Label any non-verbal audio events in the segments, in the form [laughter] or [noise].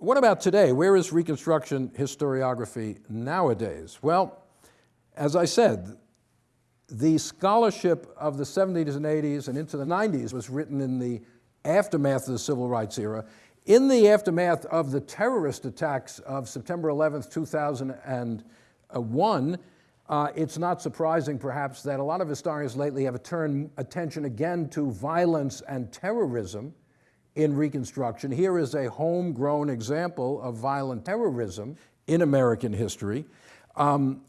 what about today? Where is Reconstruction historiography nowadays? Well, as I said, the scholarship of the 70s and 80s and into the 90s was written in the aftermath of the civil rights era. In the aftermath of the terrorist attacks of September 11th, 2001, uh, it's not surprising, perhaps, that a lot of historians lately have turned attention again to violence and terrorism in Reconstruction. Here is a homegrown example of violent terrorism in American history. Um,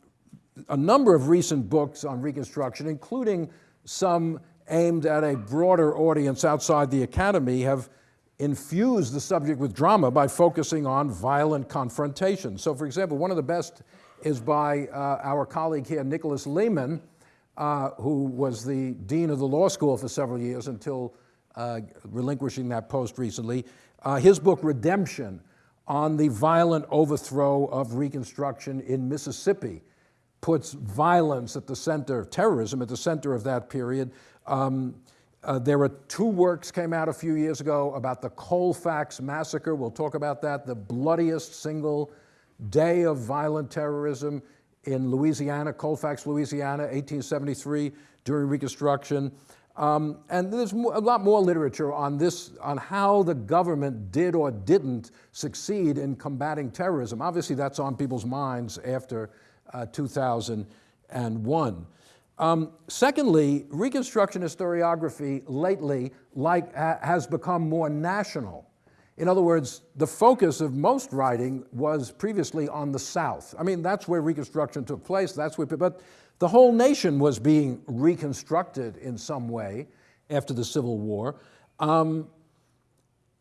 a number of recent books on Reconstruction, including some aimed at a broader audience outside the academy, have infused the subject with drama by focusing on violent confrontation. So, for example, one of the best is by uh, our colleague here, Nicholas Lemann, uh, who was the dean of the law school for several years until uh, relinquishing that post recently. Uh, his book, Redemption, on the violent overthrow of Reconstruction in Mississippi, puts violence at the center, of terrorism at the center of that period. Um, uh, there were two works came out a few years ago about the Colfax massacre. We'll talk about that, the bloodiest single day of violent terrorism in Louisiana, Colfax, Louisiana, 1873, during Reconstruction. Um, and there's a lot more literature on this, on how the government did or didn't succeed in combating terrorism. Obviously, that's on people's minds after uh, 2001. Um, secondly, Reconstruction historiography lately like, ha has become more national. In other words, the focus of most writing was previously on the South. I mean, that's where Reconstruction took place, that's where, but the whole nation was being reconstructed in some way after the Civil War. Um,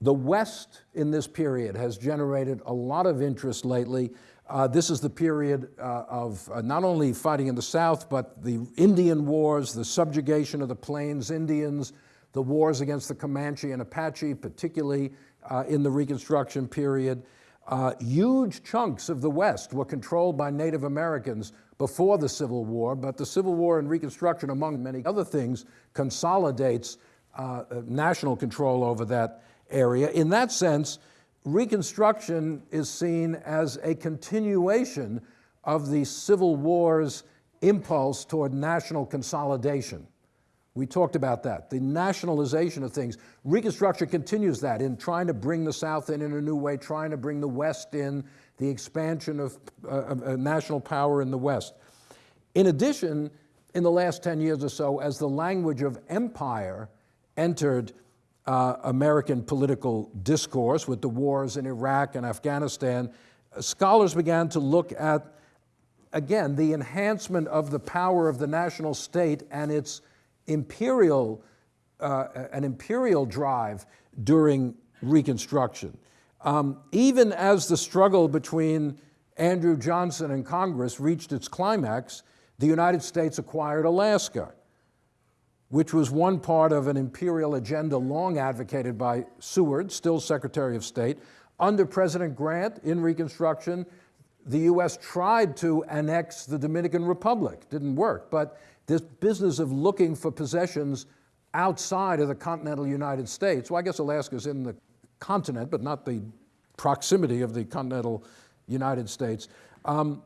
the West in this period has generated a lot of interest lately. Uh, this is the period uh, of uh, not only fighting in the South, but the Indian Wars, the subjugation of the Plains Indians, the wars against the Comanche and Apache, particularly uh, in the Reconstruction period. Uh, huge chunks of the West were controlled by Native Americans before the Civil War, but the Civil War and Reconstruction, among many other things, consolidates uh, national control over that area. In that sense, Reconstruction is seen as a continuation of the Civil War's impulse toward national consolidation. We talked about that, the nationalization of things. Reconstruction continues that in trying to bring the South in in a new way, trying to bring the West in, the expansion of uh, uh, national power in the West. In addition, in the last 10 years or so, as the language of empire entered uh, American political discourse with the wars in Iraq and Afghanistan, scholars began to look at, again, the enhancement of the power of the national state and its imperial, uh, an imperial drive during Reconstruction. Um, even as the struggle between Andrew Johnson and Congress reached its climax, the United States acquired Alaska, which was one part of an imperial agenda long advocated by Seward, still Secretary of State. Under President Grant in Reconstruction, the U.S. tried to annex the Dominican Republic. Didn't work, but this business of looking for possessions outside of the continental United States, well, I guess Alaska's in the continent, but not the proximity of the continental United States, um,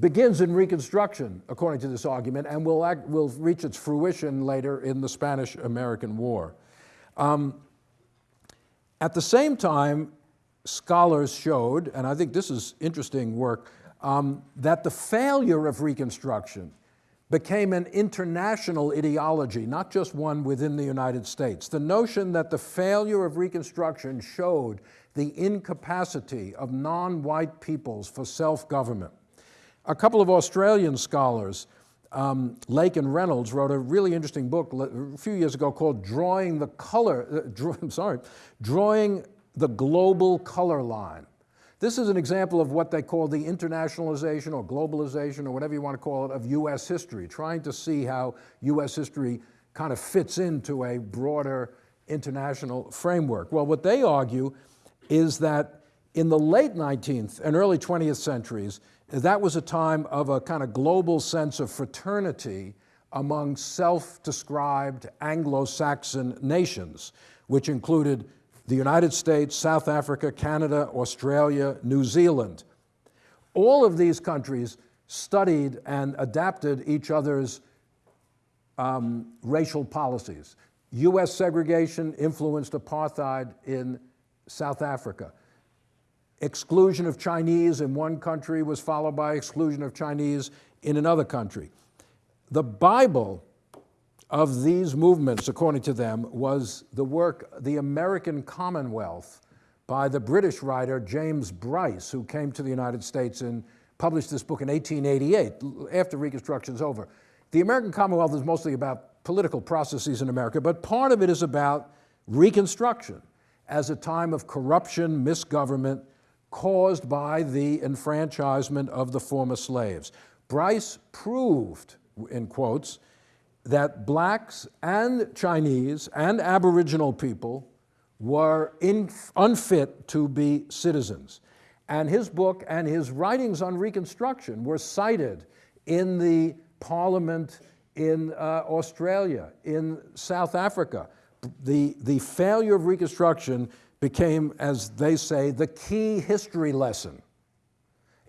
begins in Reconstruction, according to this argument, and will, act, will reach its fruition later in the Spanish-American War. Um, at the same time, scholars showed, and I think this is interesting work, um, that the failure of Reconstruction became an international ideology, not just one within the United States. The notion that the failure of Reconstruction showed the incapacity of non-white peoples for self-government. A couple of Australian scholars, um, Lake and Reynolds, wrote a really interesting book a few years ago called Drawing the Color, uh, draw, [laughs] I'm sorry, Drawing the Global Color Line. This is an example of what they call the internationalization or globalization or whatever you want to call it of US history, trying to see how US history kind of fits into a broader international framework. Well, what they argue is that in the late 19th and early 20th centuries, that was a time of a kind of global sense of fraternity among self-described Anglo-Saxon nations, which included the United States, South Africa, Canada, Australia, New Zealand. All of these countries studied and adapted each other's um, racial policies. US segregation influenced apartheid in South Africa. Exclusion of Chinese in one country was followed by exclusion of Chinese in another country. The Bible of these movements, according to them, was the work, The American Commonwealth, by the British writer James Bryce, who came to the United States and published this book in 1888, after Reconstruction's over. The American Commonwealth is mostly about political processes in America, but part of it is about Reconstruction as a time of corruption, misgovernment, caused by the enfranchisement of the former slaves. Bryce proved, in quotes, that blacks and Chinese and Aboriginal people were in, unfit to be citizens. And his book and his writings on Reconstruction were cited in the Parliament in uh, Australia, in South Africa. The, the failure of Reconstruction became, as they say, the key history lesson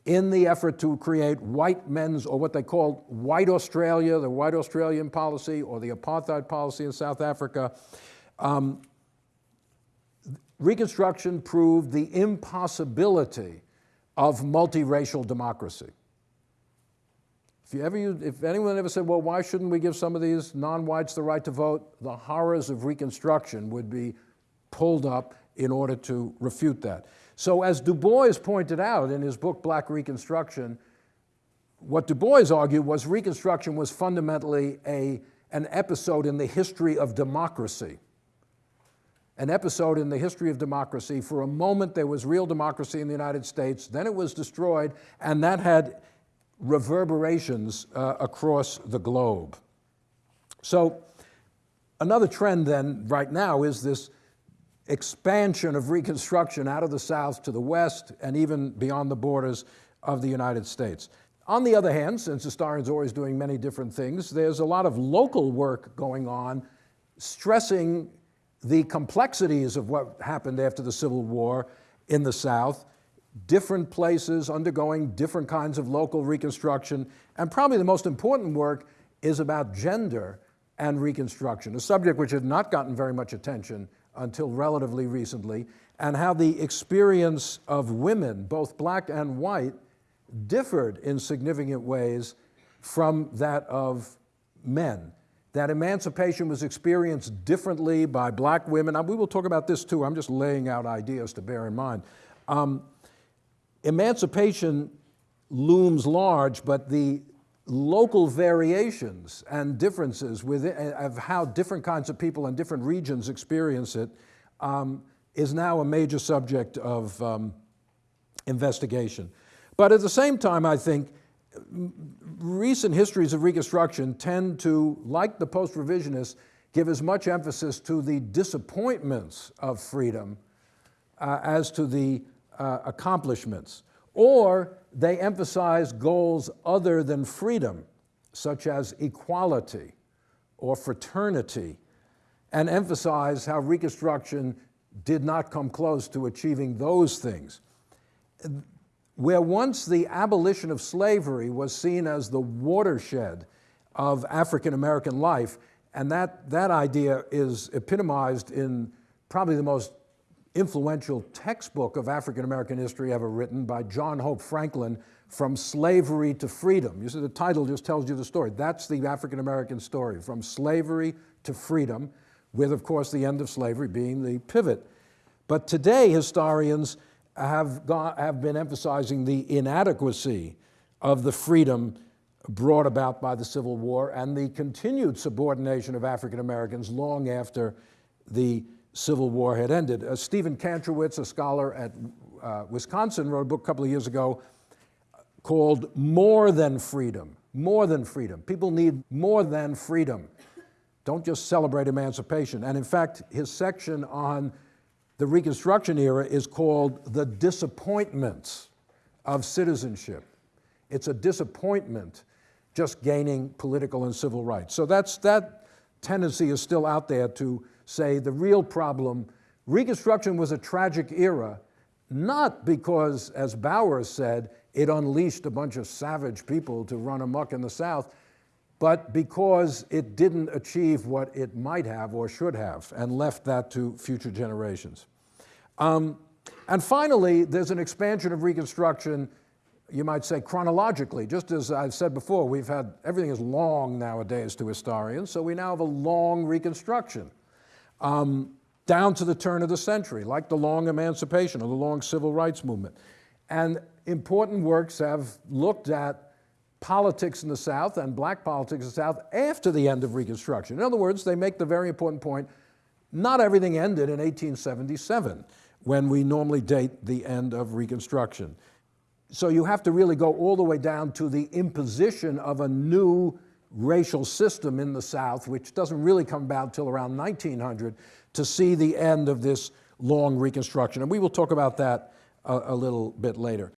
in the effort to create white men's, or what they called white Australia, the white Australian policy, or the apartheid policy in South Africa. Um, Reconstruction proved the impossibility of multiracial democracy. If, you ever, if anyone ever said, well, why shouldn't we give some of these non-whites the right to vote, the horrors of Reconstruction would be pulled up in order to refute that. So as Du Bois pointed out in his book, Black Reconstruction, what Du Bois argued was Reconstruction was fundamentally a, an episode in the history of democracy. An episode in the history of democracy. For a moment, there was real democracy in the United States, then it was destroyed, and that had reverberations uh, across the globe. So another trend then right now is this expansion of Reconstruction out of the South to the West and even beyond the borders of the United States. On the other hand, since historians are always doing many different things, there's a lot of local work going on stressing the complexities of what happened after the Civil War in the South, different places undergoing different kinds of local reconstruction, and probably the most important work is about gender and reconstruction, a subject which had not gotten very much attention until relatively recently, and how the experience of women, both black and white, differed in significant ways from that of men. That emancipation was experienced differently by black women. we will talk about this too. I'm just laying out ideas to bear in mind. Um, emancipation looms large, but the local variations and differences within, of how different kinds of people in different regions experience it um, is now a major subject of um, investigation. But at the same time, I think recent histories of Reconstruction tend to, like the post-revisionists, give as much emphasis to the disappointments of freedom uh, as to the uh, accomplishments. Or they emphasize goals other than freedom, such as equality or fraternity, and emphasize how Reconstruction did not come close to achieving those things. Where once the abolition of slavery was seen as the watershed of African American life, and that, that idea is epitomized in probably the most influential textbook of African American history ever written by John Hope Franklin, From Slavery to Freedom. You see, the title just tells you the story. That's the African American story, from slavery to freedom, with, of course, the end of slavery being the pivot. But today, historians have, gone, have been emphasizing the inadequacy of the freedom brought about by the Civil War and the continued subordination of African Americans long after the Civil War had ended. Uh, Stephen Kantrowitz, a scholar at uh, Wisconsin, wrote a book a couple of years ago called More Than Freedom. More than freedom. People need more than freedom. Don't just celebrate emancipation. And in fact, his section on the Reconstruction era is called The Disappointments of Citizenship. It's a disappointment just gaining political and civil rights. So that's, that tendency is still out there to say the real problem Reconstruction was a tragic era, not because, as Bowers said, it unleashed a bunch of savage people to run amok in the South, but because it didn't achieve what it might have or should have and left that to future generations. Um, and finally, there's an expansion of Reconstruction, you might say chronologically. Just as I've said before, we've had, everything is long nowadays to historians, so we now have a long Reconstruction. Um, down to the turn of the century, like the long emancipation or the long civil rights movement. And important works have looked at politics in the South and black politics in the South after the end of Reconstruction. In other words, they make the very important point, not everything ended in 1877 when we normally date the end of Reconstruction. So you have to really go all the way down to the imposition of a new racial system in the South, which doesn't really come about till around 1900, to see the end of this long Reconstruction. And we will talk about that a, a little bit later.